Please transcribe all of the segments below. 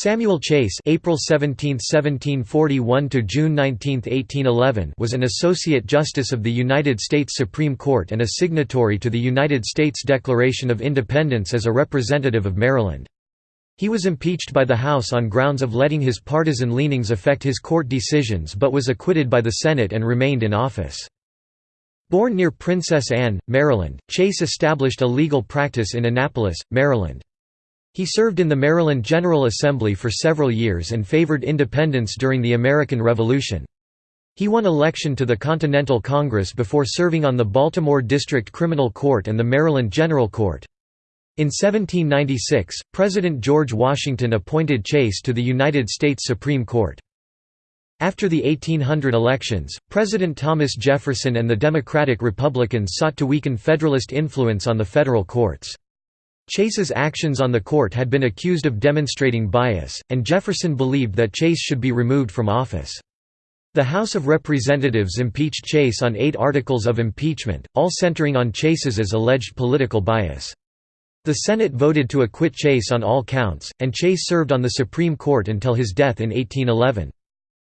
Samuel Chase April 17, 1741 to June 19, 1811 was an associate justice of the United States Supreme Court and a signatory to the United States Declaration of Independence as a representative of Maryland. He was impeached by the House on grounds of letting his partisan leanings affect his court decisions but was acquitted by the Senate and remained in office. Born near Princess Anne, Maryland, Chase established a legal practice in Annapolis, Maryland. He served in the Maryland General Assembly for several years and favored independence during the American Revolution. He won election to the Continental Congress before serving on the Baltimore District Criminal Court and the Maryland General Court. In 1796, President George Washington appointed Chase to the United States Supreme Court. After the 1800 elections, President Thomas Jefferson and the Democratic Republicans sought to weaken Federalist influence on the federal courts. Chase's actions on the court had been accused of demonstrating bias, and Jefferson believed that Chase should be removed from office. The House of Representatives impeached Chase on eight articles of impeachment, all centering on Chase's alleged political bias. The Senate voted to acquit Chase on all counts, and Chase served on the Supreme Court until his death in 1811.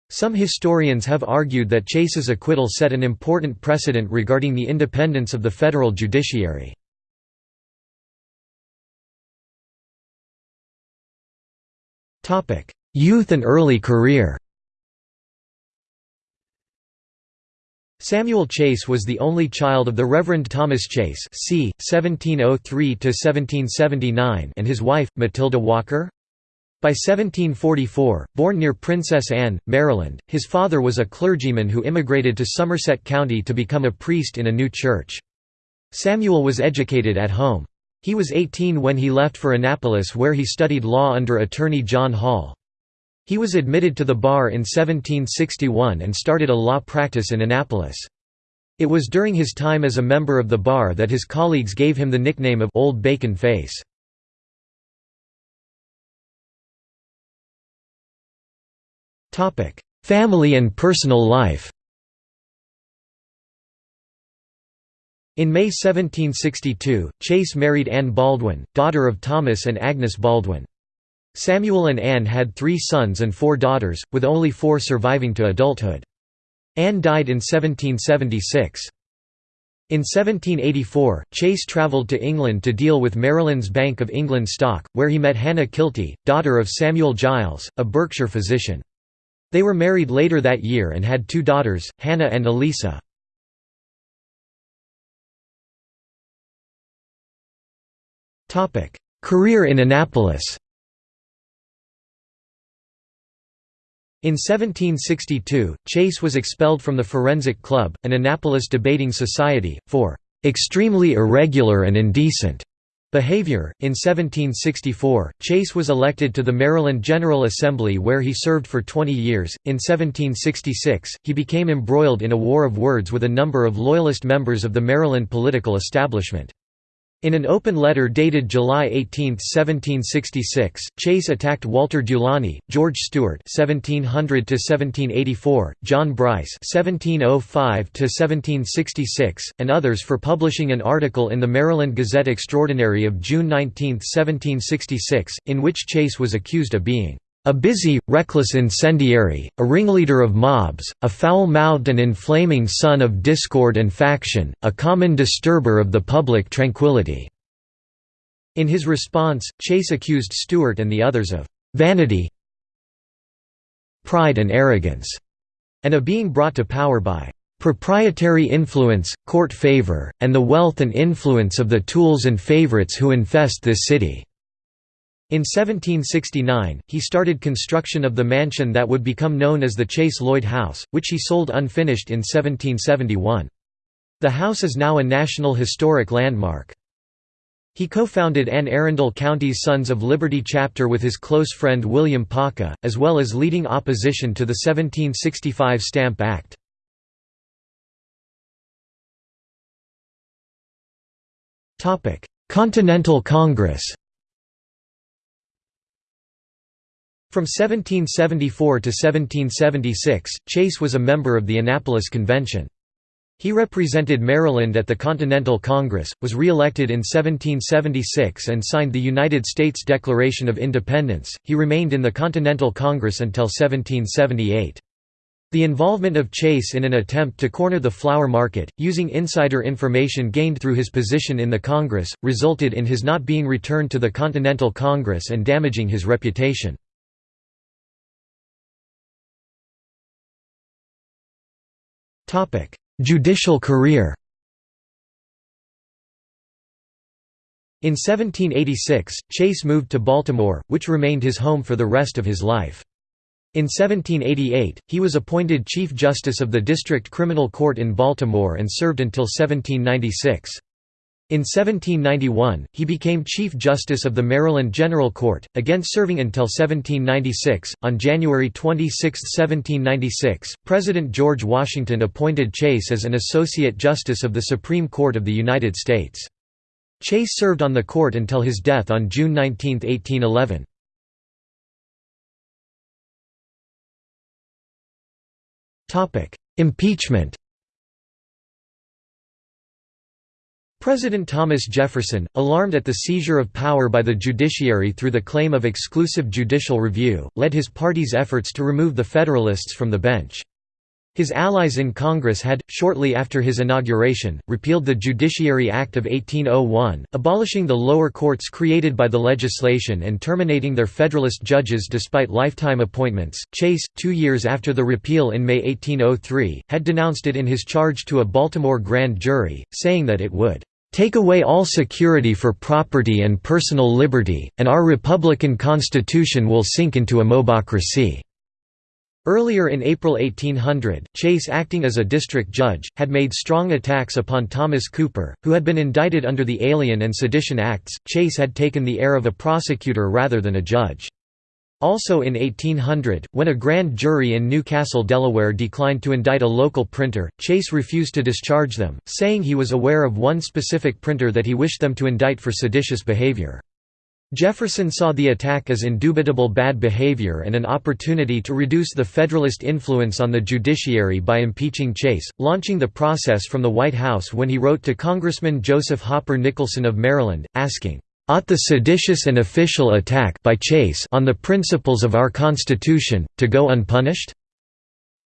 Some historians have argued that Chase's acquittal set an important precedent regarding the independence of the federal judiciary. Youth and early career Samuel Chase was the only child of the Reverend Thomas Chase c. 1703–1779 and his wife, Matilda Walker. By 1744, born near Princess Anne, Maryland, his father was a clergyman who immigrated to Somerset County to become a priest in a new church. Samuel was educated at home. He was 18 when he left for Annapolis where he studied law under attorney John Hall. He was admitted to the bar in 1761 and started a law practice in Annapolis. It was during his time as a member of the bar that his colleagues gave him the nickname of Old Bacon Face. Family and personal life In May 1762, Chase married Anne Baldwin, daughter of Thomas and Agnes Baldwin. Samuel and Anne had three sons and four daughters, with only four surviving to adulthood. Anne died in 1776. In 1784, Chase travelled to England to deal with Maryland's Bank of England stock, where he met Hannah Kilty, daughter of Samuel Giles, a Berkshire physician. They were married later that year and had two daughters, Hannah and Elisa. Career in Annapolis In 1762, Chase was expelled from the Forensic Club, an Annapolis debating society, for "...extremely irregular and indecent." Behavior. In 1764, Chase was elected to the Maryland General Assembly where he served for 20 years. In 1766, he became embroiled in a war of words with a number of Loyalist members of the Maryland political establishment. In an open letter dated July 18, 1766, Chase attacked Walter Dulany, George Stewart (1700–1784), John Brice (1705–1766), and others for publishing an article in the Maryland Gazette Extraordinary of June 19, 1766, in which Chase was accused of being a busy, reckless incendiary, a ringleader of mobs, a foul-mouthed and inflaming son of discord and faction, a common disturber of the public tranquility." In his response, Chase accused Stewart and the others of «vanity pride and arrogance», and of being brought to power by «proprietary influence, court favor, and the wealth and influence of the tools and favorites who infest this city». In 1769, he started construction of the mansion that would become known as the Chase Lloyd House, which he sold unfinished in 1771. The house is now a National Historic Landmark. He co-founded Anne Arundel County's Sons of Liberty chapter with his close friend William Paca, as well as leading opposition to the 1765 Stamp Act. Continental Congress From 1774 to 1776, Chase was a member of the Annapolis Convention. He represented Maryland at the Continental Congress, was re-elected in 1776 and signed the United States Declaration of Independence. He remained in the Continental Congress until 1778. The involvement of Chase in an attempt to corner the flour market, using insider information gained through his position in the Congress, resulted in his not being returned to the Continental Congress and damaging his reputation. Judicial career In 1786, Chase moved to Baltimore, which remained his home for the rest of his life. In 1788, he was appointed Chief Justice of the District Criminal Court in Baltimore and served until 1796. In 1791, he became Chief Justice of the Maryland General Court, again serving until 1796. On January 26, 1796, President George Washington appointed Chase as an Associate Justice of the Supreme Court of the United States. Chase served on the court until his death on June 19, 1811. Impeachment President Thomas Jefferson, alarmed at the seizure of power by the judiciary through the claim of exclusive judicial review, led his party's efforts to remove the Federalists from the bench. His allies in Congress had, shortly after his inauguration, repealed the Judiciary Act of 1801, abolishing the lower courts created by the legislation and terminating their Federalist judges despite lifetime appointments. Chase, two years after the repeal in May 1803, had denounced it in his charge to a Baltimore grand jury, saying that it would take away all security for property and personal liberty, and our republican constitution will sink into a mobocracy." Earlier in April 1800, Chase acting as a district judge, had made strong attacks upon Thomas Cooper, who had been indicted under the Alien and Sedition Acts. Chase had taken the air of a prosecutor rather than a judge. Also in 1800, when a grand jury in New Castle, Delaware declined to indict a local printer, Chase refused to discharge them, saying he was aware of one specific printer that he wished them to indict for seditious behavior. Jefferson saw the attack as indubitable bad behavior and an opportunity to reduce the Federalist influence on the judiciary by impeaching Chase, launching the process from the White House when he wrote to Congressman Joseph Hopper Nicholson of Maryland, asking, ought the seditious and official attack by Chase on the principles of our Constitution, to go unpunished?"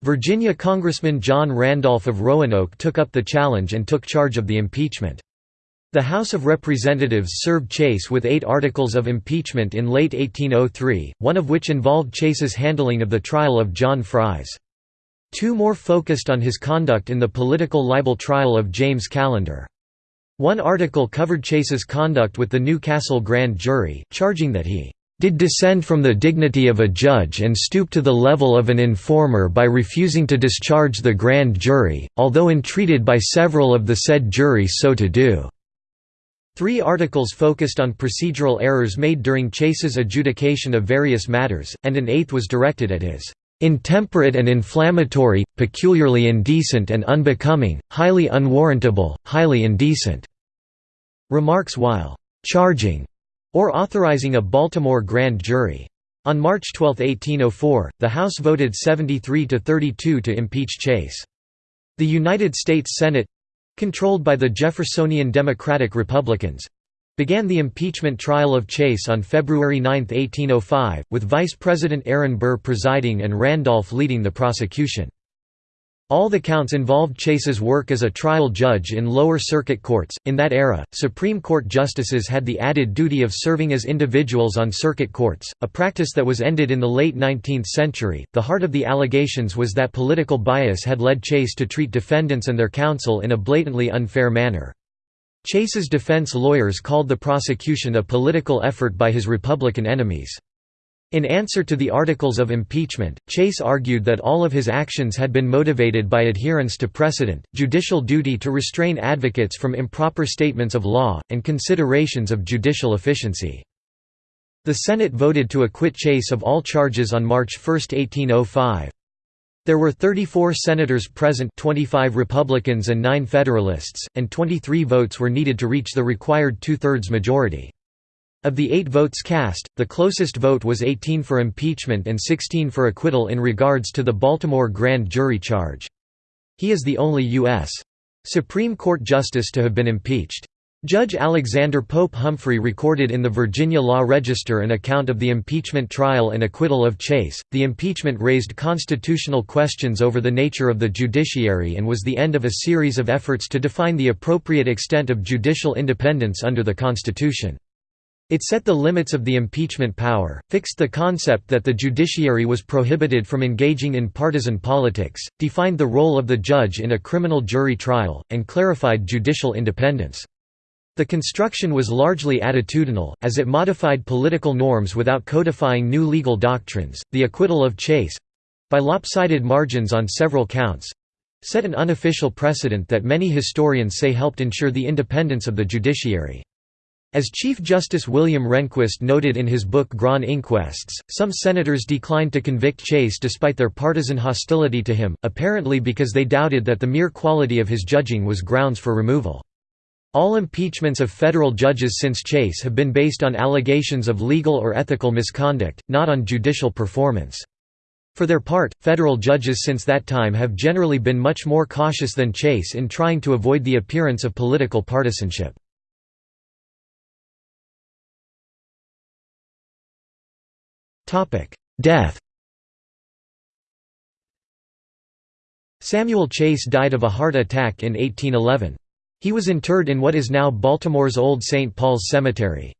Virginia Congressman John Randolph of Roanoke took up the challenge and took charge of the impeachment. The House of Representatives served Chase with eight articles of impeachment in late 1803, one of which involved Chase's handling of the trial of John Fries. Two more focused on his conduct in the political libel trial of James Callender. One article covered Chase's conduct with the New Castle grand jury, charging that he did descend from the dignity of a judge and stoop to the level of an informer by refusing to discharge the grand jury, although entreated by several of the said jury so to do." Three articles focused on procedural errors made during Chase's adjudication of various matters, and an eighth was directed at his "...intemperate and inflammatory, peculiarly indecent and unbecoming, highly unwarrantable, highly indecent." Remarks while «charging» or authorizing a Baltimore grand jury. On March 12, 1804, the House voted 73 to 32 to impeach Chase. The United States Senate—controlled by the Jeffersonian Democratic Republicans, began the impeachment trial of Chase on February 9, 1805, with Vice President Aaron Burr presiding and Randolph leading the prosecution. All the counts involved Chase's work as a trial judge in lower circuit courts. In that era, Supreme Court justices had the added duty of serving as individuals on circuit courts, a practice that was ended in the late 19th century. The heart of the allegations was that political bias had led Chase to treat defendants and their counsel in a blatantly unfair manner. Chase's defense lawyers called the prosecution a political effort by his Republican enemies. In answer to the articles of impeachment, Chase argued that all of his actions had been motivated by adherence to precedent, judicial duty to restrain advocates from improper statements of law, and considerations of judicial efficiency. The Senate voted to acquit Chase of all charges on March 1, 1805. There were 34 senators present 25 Republicans and 9 Federalists, and 23 votes were needed to reach the required two-thirds majority. Of the eight votes cast, the closest vote was 18 for impeachment and 16 for acquittal in regards to the Baltimore grand jury charge. He is the only U.S. Supreme Court justice to have been impeached. Judge Alexander Pope Humphrey recorded in the Virginia Law Register an account of the impeachment trial and acquittal of Chase. The impeachment raised constitutional questions over the nature of the judiciary and was the end of a series of efforts to define the appropriate extent of judicial independence under the Constitution. It set the limits of the impeachment power, fixed the concept that the judiciary was prohibited from engaging in partisan politics, defined the role of the judge in a criminal jury trial, and clarified judicial independence. The construction was largely attitudinal, as it modified political norms without codifying new legal doctrines. The acquittal of Chase by lopsided margins on several counts set an unofficial precedent that many historians say helped ensure the independence of the judiciary. As Chief Justice William Rehnquist noted in his book Grand Inquests, some senators declined to convict Chase despite their partisan hostility to him, apparently because they doubted that the mere quality of his judging was grounds for removal. All impeachments of federal judges since Chase have been based on allegations of legal or ethical misconduct, not on judicial performance. For their part, federal judges since that time have generally been much more cautious than Chase in trying to avoid the appearance of political partisanship. Death Samuel Chase died of a heart attack in 1811. He was interred in what is now Baltimore's Old St. Paul's Cemetery.